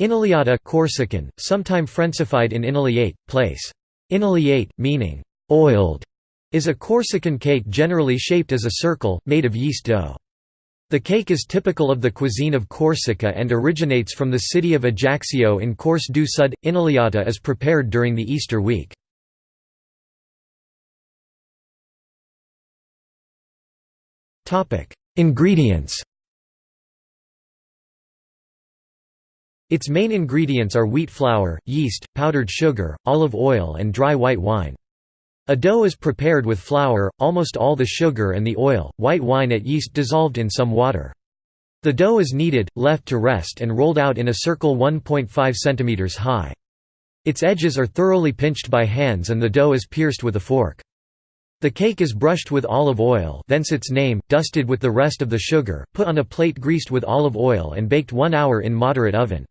Inuliata Corsican, sometime Frenchified in inuliate, place. Inuliate, meaning oiled, is a Corsican cake generally shaped as a circle, made of yeast dough. The cake is typical of the cuisine of Corsica and originates from the city of Ajaccio in Corse du Sud. Inuliata is prepared during the Easter week. Ingredients Its main ingredients are wheat flour, yeast, powdered sugar, olive oil and dry white wine. A dough is prepared with flour, almost all the sugar and the oil, white wine at yeast dissolved in some water. The dough is kneaded, left to rest and rolled out in a circle 1.5 cm high. Its edges are thoroughly pinched by hands and the dough is pierced with a fork. The cake is brushed with olive oil thence its name, dusted with the rest of the sugar, put on a plate greased with olive oil and baked one hour in moderate oven.